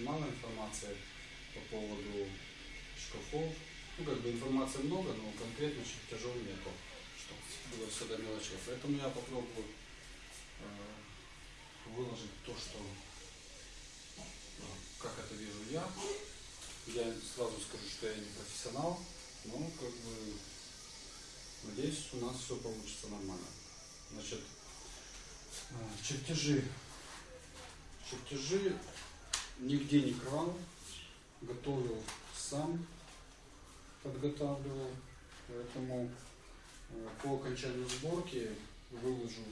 очень мало информации по поводу шкафов. Ну, как бы информации много, но конкретно чертежов нету, чтобы было все до мелочей. Поэтому я попробую э, выложить то, что э, как это вижу я. Я сразу скажу, что я не профессионал, но как бы надеюсь, у нас все получится нормально. Значит, э, чертежи. Чертежи нигде не крал, готовил сам, подготавливал. Поэтому э, по окончанию сборки выложу,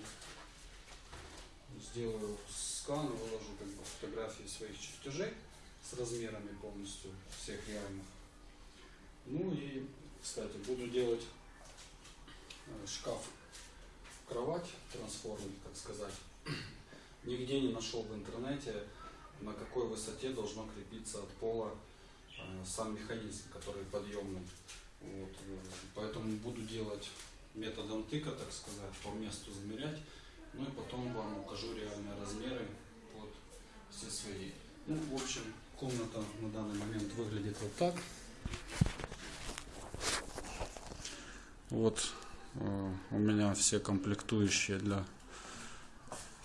сделаю скан, выложу как бы фотографии своих чертежей с размерами полностью всех реальных. Ну и, кстати, буду делать э, шкаф, кровать, трансформер, так сказать. Нигде не нашел в интернете, на какой высоте должно крепиться от пола э, сам механизм, который подъемный. Вот. э, Поэтому буду делать методом тыка, так сказать, по месту замерять. Ну и потом вам укажу реальные размеры под все свои. Ну, в общем, комната на данный момент выглядит вот так. Вот э, у меня все комплектующие для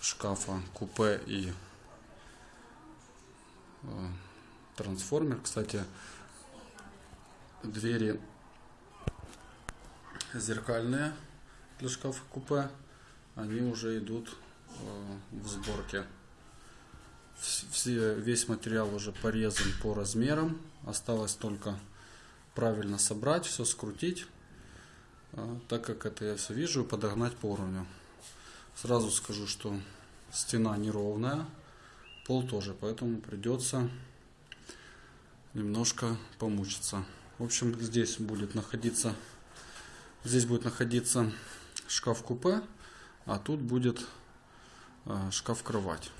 шкафа купе и трансформер. Кстати, двери зеркальные для шкафа купе, они уже идут э, в сборке. Вс- Все, весь материал уже порезан по размерам. Осталось только правильно собрать, все скрутить. А, Так как это я все вижу, подогнать по уровню. Сразу скажу, что стена неровная, пол тоже, поэтому придется немножко помучиться. В общем, здесь будет находиться, здесь будет находиться шкаф-купе, а тут будет э, шкаф-кровать.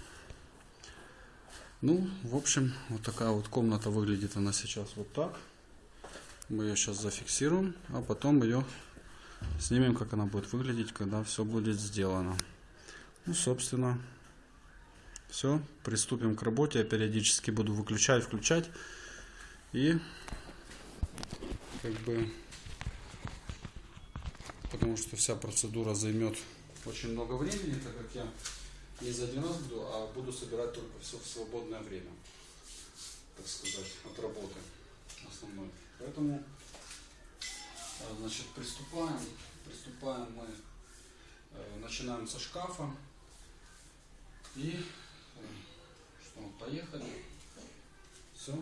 Ну, в общем, вот такая вот комната выглядит она сейчас вот так. Мы ее сейчас зафиксируем, а потом ее снимем, как она будет выглядеть, когда все будет сделано. Ну, собственно, все. Приступим к работе. Я периодически буду выключать, включать. И как бы потому что вся процедура займет очень много времени, так как я не за один раз буду, а буду собирать только все в свободное время, так сказать, от работы основной. Поэтому, э, значит, приступаем. Приступаем мы, э, начинаем со шкафа. И поехали. Все.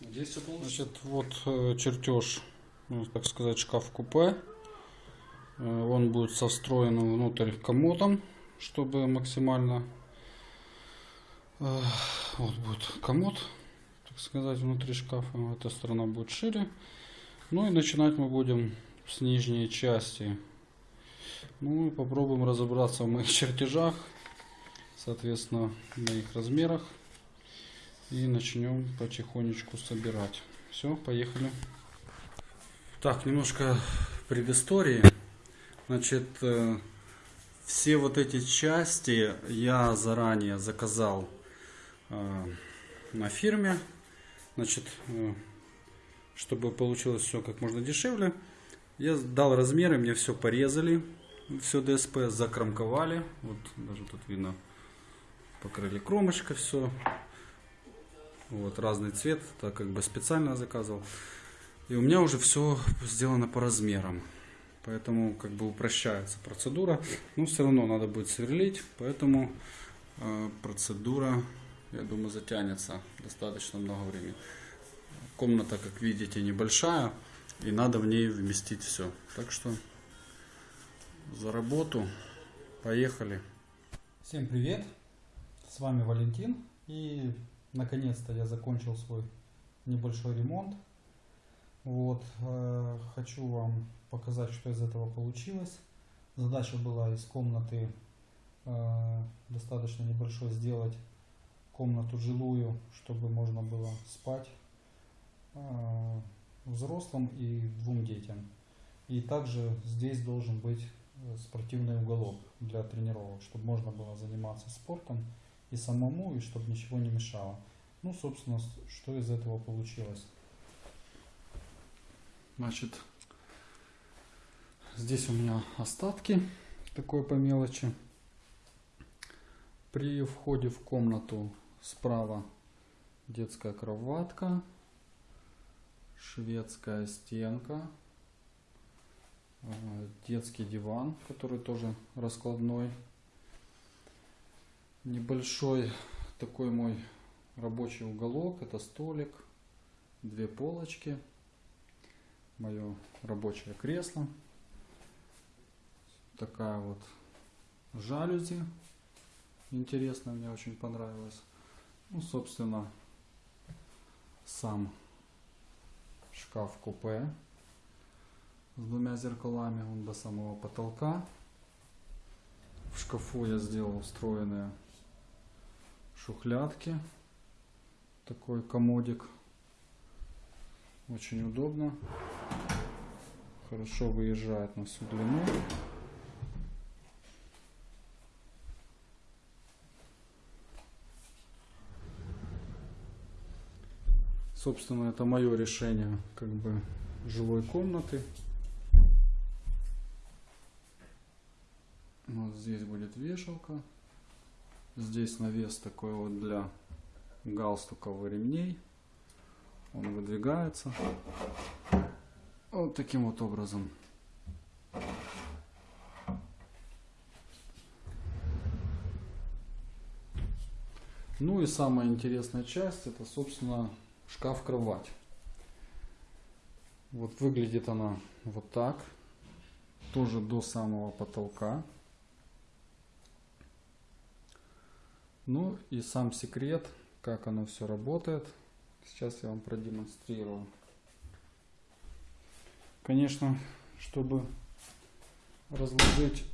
Надеюсь, все получится. Значит, вот э, чертеж, ну, так сказать, шкаф-купе. Э, Он будет со встроенным внутрь комодом, чтобы максимально... э, Вот будет комод, так сказать, внутри шкафа. Эта сторона будет шире. Ну и начинать мы будем с нижней части. Ну и попробуем разобраться в моих чертежах, соответственно, в моих размерах. И начнем потихонечку собирать. Все, поехали. Так, немножко предыстории. Значит, э, все вот эти части я заранее заказал э, на фирме. Значит, э, чтобы получилось все как можно дешевле. Я дал размеры, мне все порезали, все ДСП закромковали. Вот даже тут видно, покрыли кромочкой все. Вот разный цвет, так как бы специально заказывал. И у меня уже все сделано по размерам. Поэтому как бы упрощается процедура. Но все равно надо будет сверлить. Поэтому э, процедура, я думаю, затянется достаточно много времени. Комната, как видите, небольшая. И надо в ней вместить все. Так что за работу. Поехали. Всем привет! С вами Валентин. И наконец-то я закончил свой небольшой ремонт. Вот, э, хочу вам показать, что из этого получилось. Задача была из комнаты э, достаточно небольшой сделать комнату жилую, чтобы можно было спать э, взрослым и двум детям. И также здесь должен быть э, спортивный уголок для тренировок, чтобы можно было заниматься спортом и самому, и чтобы ничего не мешало. Ну, собственно, что из этого получилось. Значит, здесь у меня остатки такой по мелочи. При входе в комнату справа детская кроватка, шведская стенка, э, детский диван, который тоже раскладной, небольшой такой мой рабочий уголок, это столик, две полочки, мое рабочее кресло, такая вот жалюзи, интересно, мне очень понравилось. Ну, собственно, сам шкаф купе с двумя зеркалами, он до самого потолка. В шкафу я сделал встроенные шухлядки. Такой комодик. Очень удобно. Хорошо выезжает на всю длину. Собственно, это мое решение как бы жилой комнаты. Вот здесь будет вешалка. Здесь навес такой вот для галстуков и ремней. Он выдвигается. Вот таким вот образом. Ну и самая интересная часть это, собственно, шкаф-кровать. Вот выглядит она вот так. Тоже до самого потолка. Ну и сам секрет, как оно все работает. Сейчас я вам продемонстрирую. Конечно, чтобы разложить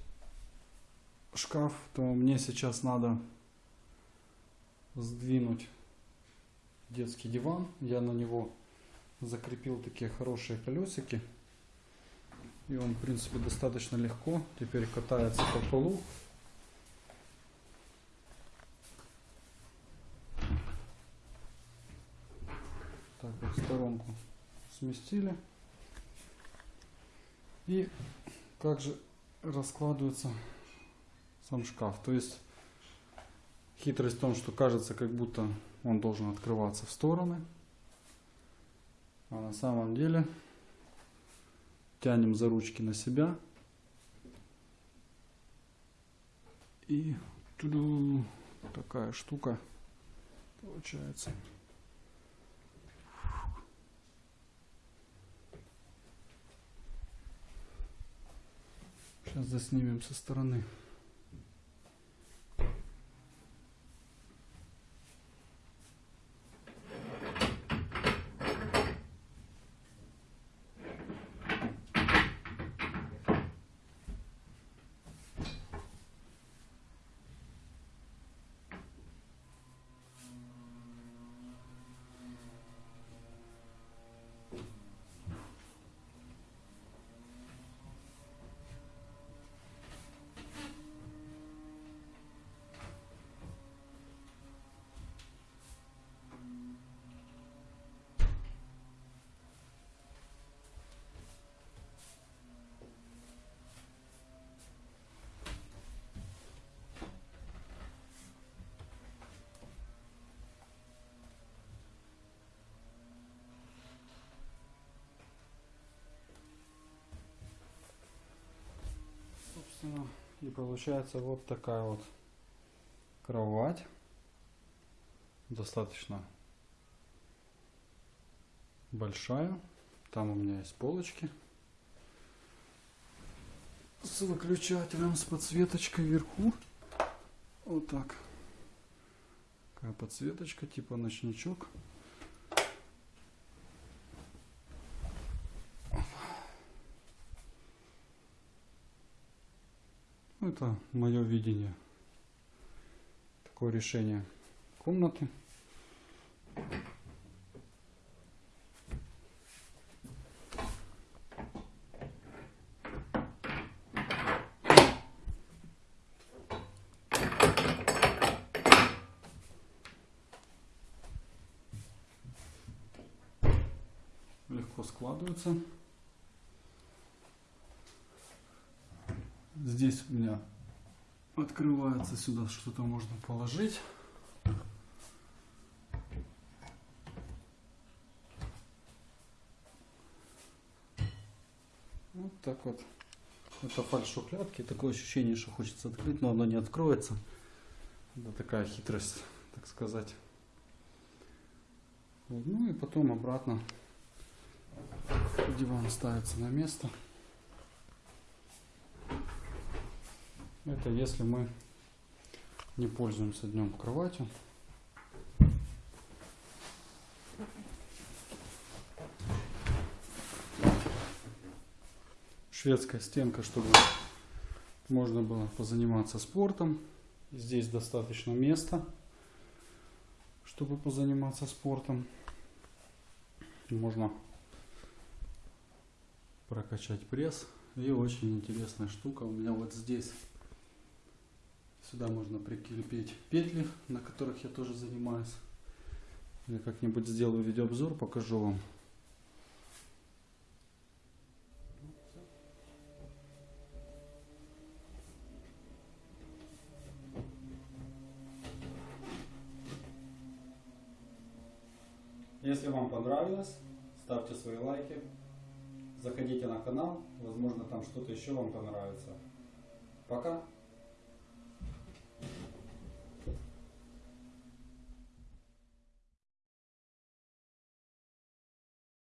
шкаф, то мне сейчас надо сдвинуть детский диван. Я на него закрепил такие хорошие колесики. И он, в принципе, достаточно легко теперь катается по полу. Сторонку сместили. И как же раскладывается сам шкаф. То есть хитрость в том, что кажется, как будто он должен открываться в стороны. А на самом деле тянем за ручки на себя. И такая штука получается. Сейчас заснимем со стороны. Собственно, и получается вот такая вот кровать. Достаточно большая. Там у меня есть полочки с выключателем, с подсветочкой вверху. Вот так. Такая подсветочка, типа ночничок. Это мое видение. Такое решение комнаты. легко складывается. Здесь у меня открывается сюда, что-то можно положить. Вот так вот. Это фальш-шухлядки. Такое ощущение, что хочется открыть, но оно не откроется. Это такая хитрость, так сказать. Ну и потом обратно диван ставится на место. Это если мы не пользуемся днем кроватью. Шведская стенка, чтобы можно было позаниматься спортом. Здесь достаточно места, чтобы позаниматься спортом. Можно прокачать пресс. И очень интересная штука у меня вот здесь. Сюда можно прикрепить петли, на которых я тоже занимаюсь. Я как-нибудь сделаю видеообзор, покажу вам. Если вам понравилось, ставьте свои лайки. Заходите на канал, возможно там что-то еще вам понравится. Пока!